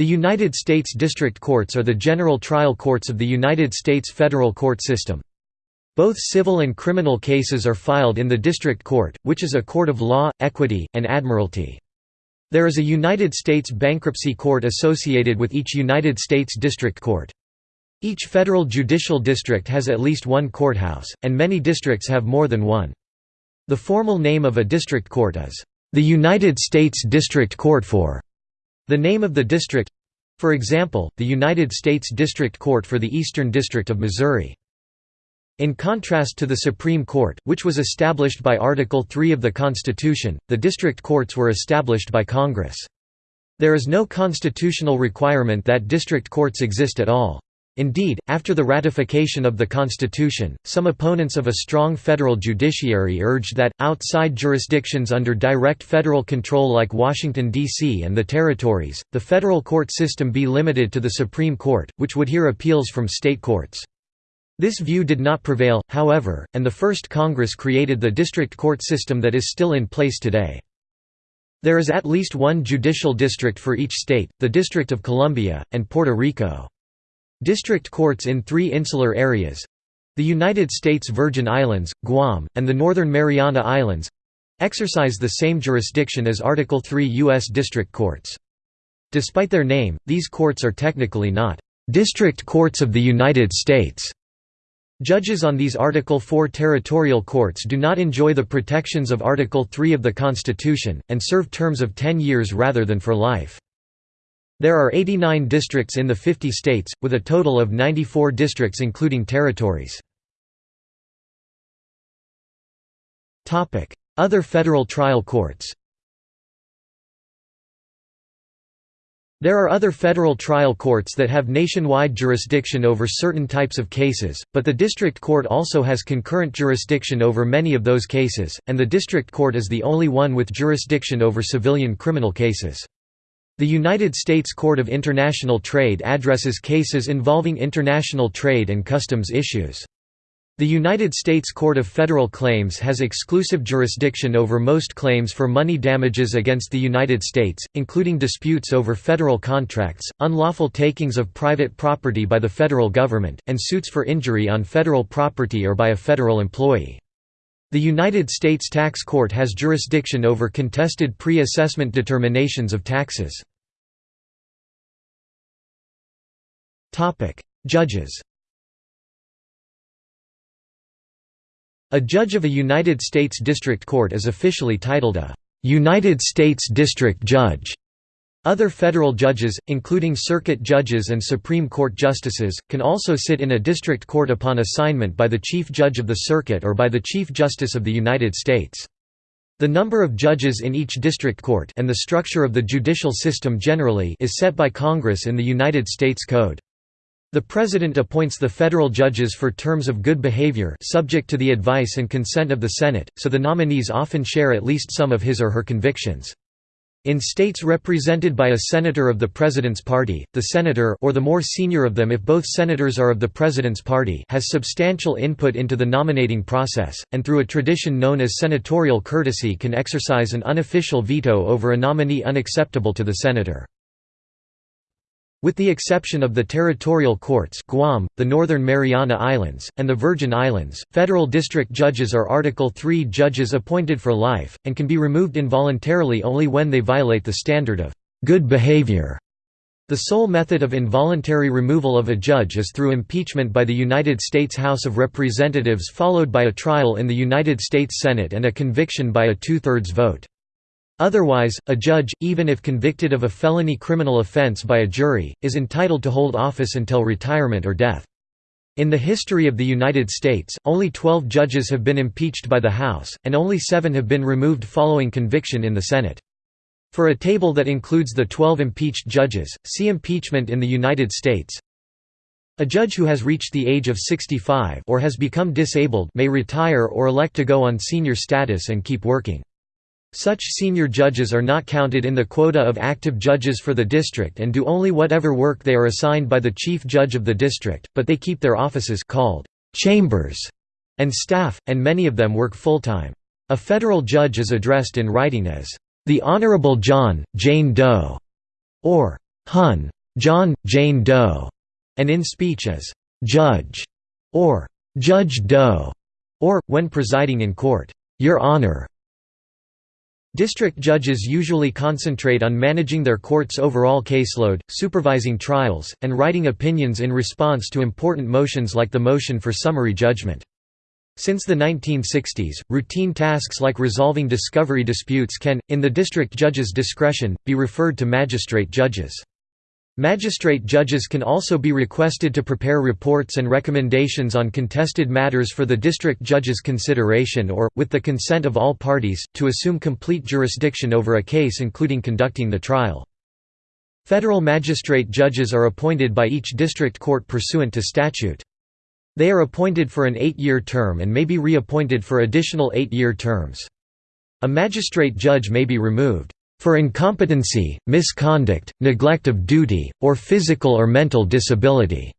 The United States District Courts are the general trial courts of the United States federal court system. Both civil and criminal cases are filed in the District Court, which is a court of law, equity, and admiralty. There is a United States Bankruptcy Court associated with each United States District Court. Each federal judicial district has at least one courthouse, and many districts have more than one. The formal name of a district court is, "...the United States District Court for." The name of the district—for example, the United States District Court for the Eastern District of Missouri. In contrast to the Supreme Court, which was established by Article 3 of the Constitution, the district courts were established by Congress. There is no constitutional requirement that district courts exist at all. Indeed, after the ratification of the Constitution, some opponents of a strong federal judiciary urged that, outside jurisdictions under direct federal control like Washington, D.C. and the territories, the federal court system be limited to the Supreme Court, which would hear appeals from state courts. This view did not prevail, however, and the first Congress created the district court system that is still in place today. There is at least one judicial district for each state, the District of Columbia, and Puerto Rico. District courts in three insular areas—the United States Virgin Islands, Guam, and the Northern Mariana Islands—exercise the same jurisdiction as Article III U.S. district courts. Despite their name, these courts are technically not «district courts of the United States». Judges on these Article IV territorial courts do not enjoy the protections of Article III of the Constitution, and serve terms of 10 years rather than for life. There are 89 districts in the 50 states, with a total of 94 districts including territories. Other federal trial courts There are other federal trial courts that have nationwide jurisdiction over certain types of cases, but the district court also has concurrent jurisdiction over many of those cases, and the district court is the only one with jurisdiction over civilian criminal cases. The United States Court of International Trade addresses cases involving international trade and customs issues. The United States Court of Federal Claims has exclusive jurisdiction over most claims for money damages against the United States, including disputes over federal contracts, unlawful takings of private property by the federal government, and suits for injury on federal property or by a federal employee. The United States Tax Court has jurisdiction over contested pre-assessment determinations of taxes. Judges A judge of a United States District Court is officially titled a «United States District Judge». Other federal judges, including circuit judges and Supreme Court justices, can also sit in a district court upon assignment by the Chief Judge of the Circuit or by the Chief Justice of the United States. The number of judges in each district court and the structure of the judicial system generally is set by Congress in the United States Code. The President appoints the federal judges for terms of good behavior subject to the advice and consent of the Senate, so the nominees often share at least some of his or her convictions. In states represented by a senator of the President's party, the senator or the more senior of them if both senators are of the President's party has substantial input into the nominating process, and through a tradition known as senatorial courtesy can exercise an unofficial veto over a nominee unacceptable to the senator. With the exception of the territorial courts Guam, the Northern Mariana Islands, and the Virgin Islands, federal district judges are Article III judges appointed for life, and can be removed involuntarily only when they violate the standard of «good behavior». The sole method of involuntary removal of a judge is through impeachment by the United States House of Representatives followed by a trial in the United States Senate and a conviction by a two-thirds vote. Otherwise, a judge, even if convicted of a felony criminal offense by a jury, is entitled to hold office until retirement or death. In the history of the United States, only 12 judges have been impeached by the House, and only seven have been removed following conviction in the Senate. For a table that includes the 12 impeached judges, see Impeachment in the United States. A judge who has reached the age of 65 or has become disabled may retire or elect to go on senior status and keep working. Such senior judges are not counted in the quota of active judges for the district and do only whatever work they are assigned by the chief judge of the district, but they keep their offices called chambers and staff, and many of them work full-time. A federal judge is addressed in writing as, "...the Honorable John, Jane Doe", or Hun. John, Jane Doe, and in speech as Judge or Judge Doe, or, when presiding in court, Your Honor. District judges usually concentrate on managing their court's overall caseload, supervising trials, and writing opinions in response to important motions like the motion for summary judgment. Since the 1960s, routine tasks like resolving discovery disputes can, in the district judge's discretion, be referred to magistrate judges. Magistrate judges can also be requested to prepare reports and recommendations on contested matters for the district judge's consideration or, with the consent of all parties, to assume complete jurisdiction over a case including conducting the trial. Federal magistrate judges are appointed by each district court pursuant to statute. They are appointed for an eight-year term and may be reappointed for additional eight-year terms. A magistrate judge may be removed for incompetency, misconduct, neglect of duty, or physical or mental disability.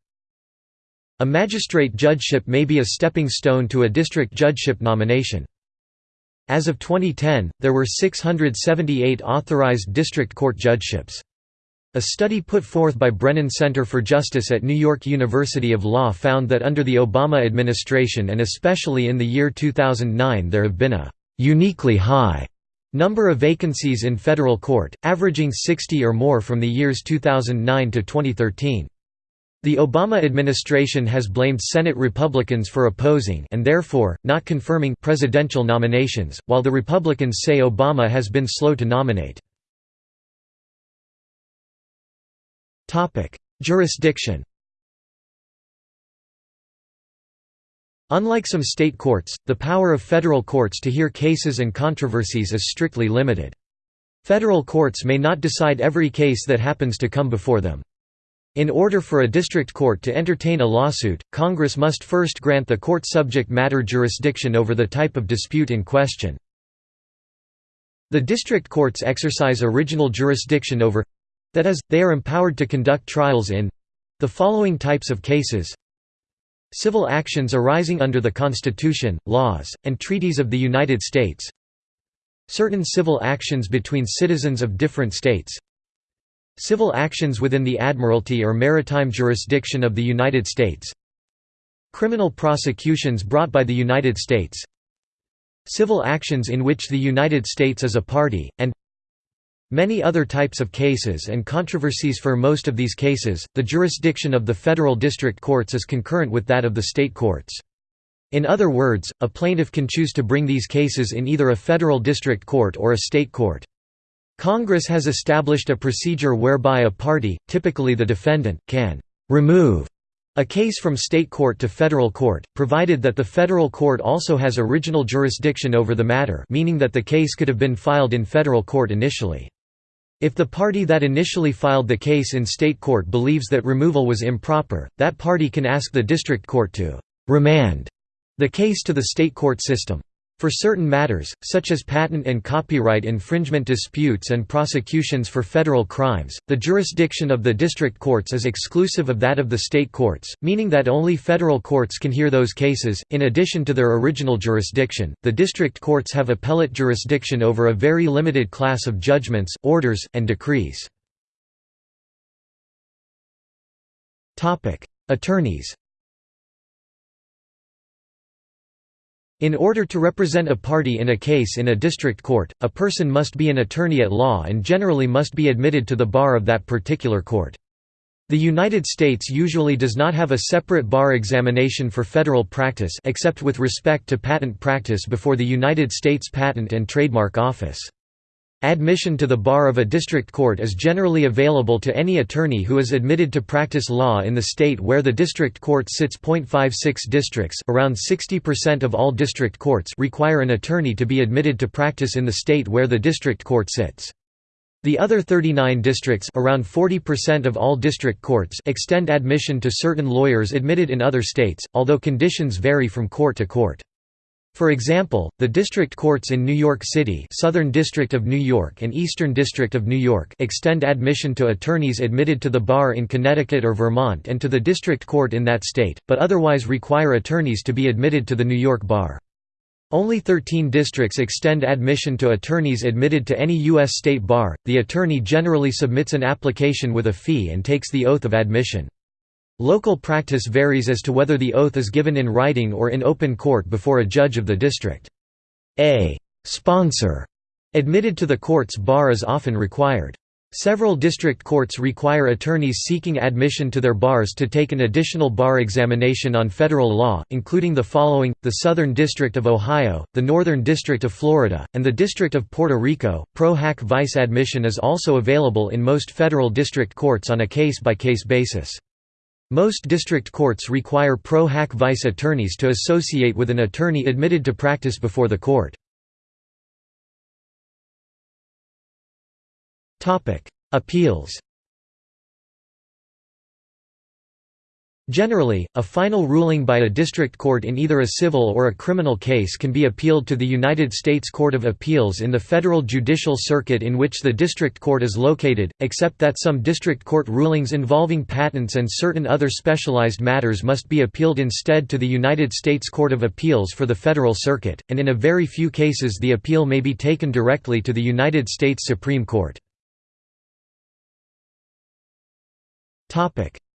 A magistrate judgeship may be a stepping stone to a district judgeship nomination. As of 2010, there were 678 authorized district court judgeships. A study put forth by Brennan Center for Justice at New York University of Law found that under the Obama administration and especially in the year 2009 there have been a «uniquely high» Number of vacancies in federal court, averaging 60 or more from the years 2009 to 2013. The Obama administration has blamed Senate Republicans for opposing and therefore, not confirming presidential nominations, while the Republicans say Obama has been slow to nominate. Jurisdiction Unlike some state courts, the power of federal courts to hear cases and controversies is strictly limited. Federal courts may not decide every case that happens to come before them. In order for a district court to entertain a lawsuit, Congress must first grant the court subject matter jurisdiction over the type of dispute in question. The district courts exercise original jurisdiction over—that is, they are empowered to conduct trials in—the following types of cases Civil actions arising under the Constitution, laws, and treaties of the United States. Certain civil actions between citizens of different states. Civil actions within the Admiralty or maritime jurisdiction of the United States. Criminal prosecutions brought by the United States. Civil actions in which the United States is a party, and Many other types of cases and controversies For most of these cases, the jurisdiction of the federal district courts is concurrent with that of the state courts. In other words, a plaintiff can choose to bring these cases in either a federal district court or a state court. Congress has established a procedure whereby a party, typically the defendant, can «remove» a case from state court to federal court, provided that the federal court also has original jurisdiction over the matter meaning that the case could have been filed in federal court initially. If the party that initially filed the case in state court believes that removal was improper, that party can ask the district court to «remand» the case to the state court system. For certain matters, such as patent and copyright infringement disputes and prosecutions for federal crimes, the jurisdiction of the district courts is exclusive of that of the state courts, meaning that only federal courts can hear those cases. In addition to their original jurisdiction, the district courts have appellate jurisdiction over a very limited class of judgments, orders, and decrees. Attorneys In order to represent a party in a case in a district court, a person must be an attorney at law and generally must be admitted to the bar of that particular court. The United States usually does not have a separate bar examination for federal practice except with respect to patent practice before the United States Patent and Trademark Office. Admission to the bar of a district court is generally available to any attorney who is admitted to practice law in the state where the district court sits. 0.56 districts around 60% of all district courts require an attorney to be admitted to practice in the state where the district court sits. The other 39 districts around 40% of all district courts extend admission to certain lawyers admitted in other states, although conditions vary from court to court. For example, the district courts in New York City Southern District of New York and Eastern District of New York extend admission to attorneys admitted to the bar in Connecticut or Vermont and to the district court in that state, but otherwise require attorneys to be admitted to the New York bar. Only 13 districts extend admission to attorneys admitted to any U.S. state bar. The attorney generally submits an application with a fee and takes the oath of admission. Local practice varies as to whether the oath is given in writing or in open court before a judge of the district. A sponsor admitted to the court's bar is often required. Several district courts require attorneys seeking admission to their bars to take an additional bar examination on federal law, including the following, the Southern District of Ohio, the Northern District of Florida, and the District of Puerto Rico. Pro hac vice admission is also available in most federal district courts on a case-by-case -case basis. Most district courts require pro hac vice attorneys to associate with an attorney admitted to practice before the court. Appeals Generally, a final ruling by a district court in either a civil or a criminal case can be appealed to the United States Court of Appeals in the federal judicial circuit in which the district court is located, except that some district court rulings involving patents and certain other specialized matters must be appealed instead to the United States Court of Appeals for the federal circuit, and in a very few cases the appeal may be taken directly to the United States Supreme Court.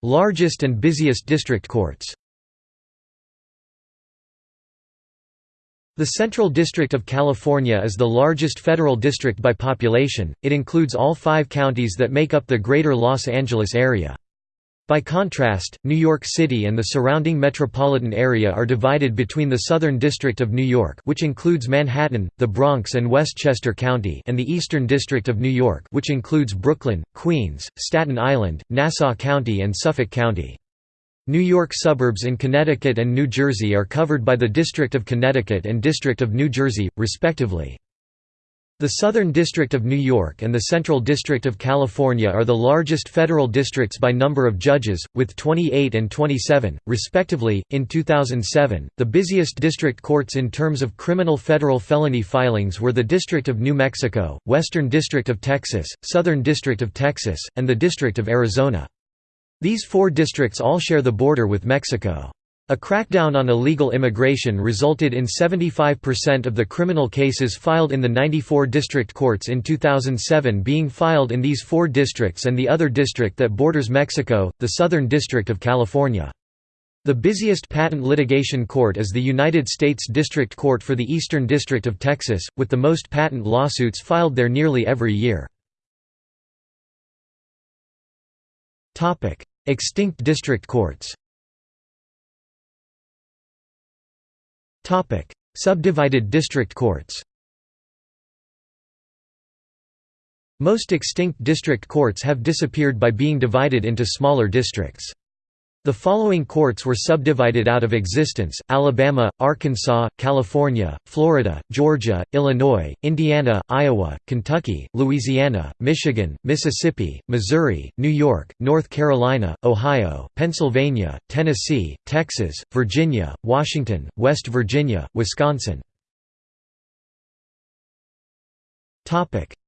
Largest and busiest district courts The Central District of California is the largest federal district by population, it includes all five counties that make up the Greater Los Angeles area. By contrast, New York City and the surrounding metropolitan area are divided between the Southern District of New York which includes Manhattan, the Bronx and Westchester County and the Eastern District of New York which includes Brooklyn, Queens, Staten Island, Nassau County and Suffolk County. New York suburbs in Connecticut and New Jersey are covered by the District of Connecticut and District of New Jersey, respectively. The Southern District of New York and the Central District of California are the largest federal districts by number of judges, with 28 and 27, respectively. In 2007, the busiest district courts in terms of criminal federal felony filings were the District of New Mexico, Western District of Texas, Southern District of Texas, and the District of Arizona. These four districts all share the border with Mexico. A crackdown on illegal immigration resulted in 75% of the criminal cases filed in the 94 district courts in 2007 being filed in these four districts and the other district that borders Mexico, the Southern District of California. The busiest patent litigation court is the United States District Court for the Eastern District of Texas, with the most patent lawsuits filed there nearly every year. Extinct district courts Topic: Subdivided district courts. Most extinct district courts have disappeared by being divided into smaller districts. The following courts were subdivided out of existence, Alabama, Arkansas, California, Florida, Georgia, Illinois, Indiana, Iowa, Kentucky, Louisiana, Michigan, Mississippi, Missouri, New York, North Carolina, Ohio, Pennsylvania, Tennessee, Texas, Virginia, Washington, West Virginia, Wisconsin.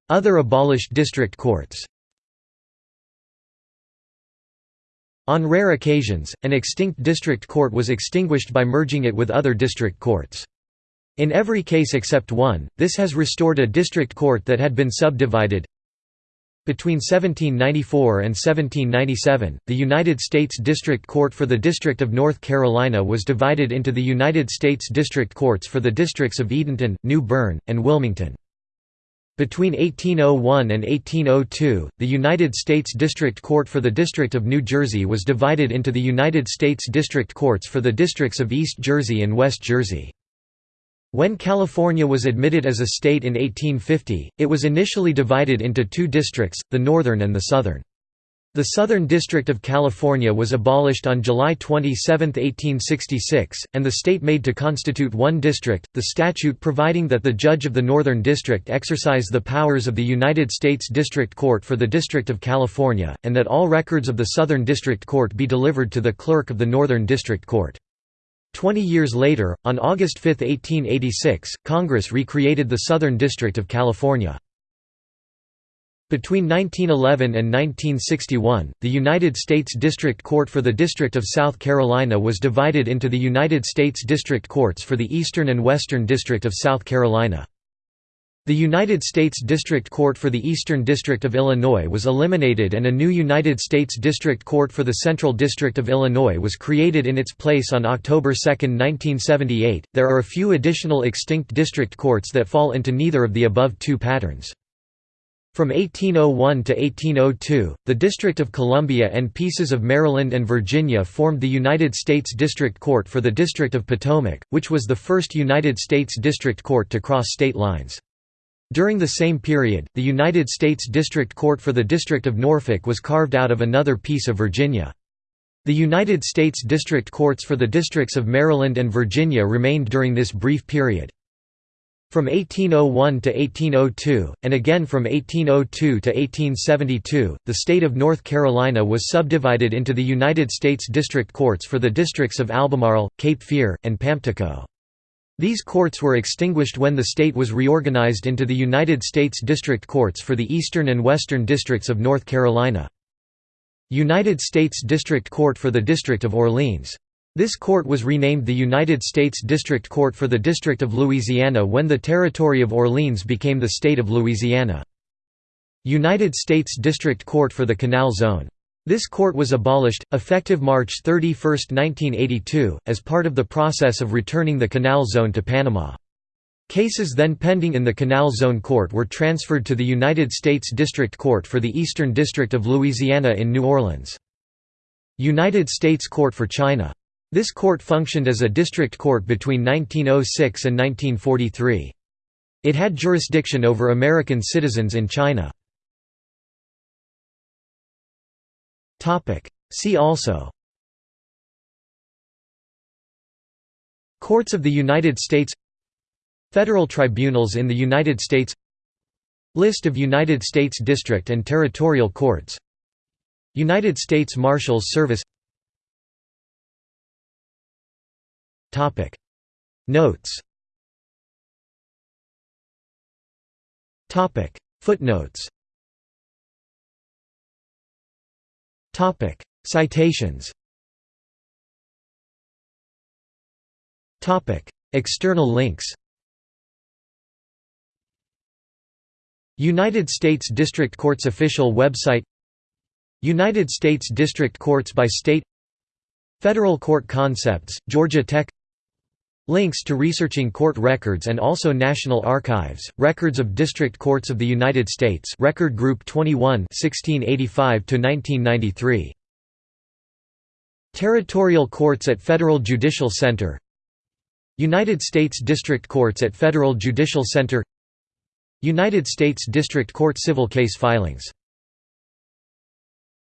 Other abolished district courts On rare occasions, an extinct district court was extinguished by merging it with other district courts. In every case except one, this has restored a district court that had been subdivided. Between 1794 and 1797, the United States District Court for the District of North Carolina was divided into the United States District Courts for the districts of Edenton, New Bern, and Wilmington. Between 1801 and 1802, the United States District Court for the District of New Jersey was divided into the United States District Courts for the districts of East Jersey and West Jersey. When California was admitted as a state in 1850, it was initially divided into two districts, the Northern and the Southern. The Southern District of California was abolished on July 27, 1866, and the state made to constitute one district, the statute providing that the judge of the Northern District exercise the powers of the United States District Court for the District of California, and that all records of the Southern District Court be delivered to the clerk of the Northern District Court. Twenty years later, on August 5, 1886, Congress recreated the Southern District of California. Between 1911 and 1961, the United States District Court for the District of South Carolina was divided into the United States District Courts for the Eastern and Western District of South Carolina. The United States District Court for the Eastern District of Illinois was eliminated and a new United States District Court for the Central District of Illinois was created in its place on October 2, 1978. There are a few additional extinct district courts that fall into neither of the above two patterns. From 1801 to 1802, the District of Columbia and pieces of Maryland and Virginia formed the United States District Court for the District of Potomac, which was the first United States District Court to cross state lines. During the same period, the United States District Court for the District of Norfolk was carved out of another piece of Virginia. The United States District Courts for the districts of Maryland and Virginia remained during this brief period. From 1801 to 1802, and again from 1802 to 1872, the state of North Carolina was subdivided into the United States District Courts for the districts of Albemarle, Cape Fear, and Pamptico. These courts were extinguished when the state was reorganized into the United States District Courts for the Eastern and Western Districts of North Carolina. United States District Court for the District of Orleans this court was renamed the United States District Court for the District of Louisiana when the territory of Orleans became the state of Louisiana. United States District Court for the Canal Zone. This court was abolished, effective March 31, 1982, as part of the process of returning the Canal Zone to Panama. Cases then pending in the Canal Zone Court were transferred to the United States District Court for the Eastern District of Louisiana in New Orleans. United States Court for China this court functioned as a district court between 1906 and 1943. It had jurisdiction over American citizens in China. See also. Courts of the United States. Federal tribunals in the United States. List of United States District and Territorial Courts. United States Marshals Service Notes. Topic. Footnotes. Topic. Citations. Topic. External links. United States District Courts official website. United States District Courts by state. Federal Court Concepts, Georgia Tech Links to researching court records and also National Archives, Records of District Courts of the United States Record Group 21 1685–1993. Territorial Courts at Federal Judicial Center. United States District Courts at Federal Judicial Center. United States District Court Civil Case Filings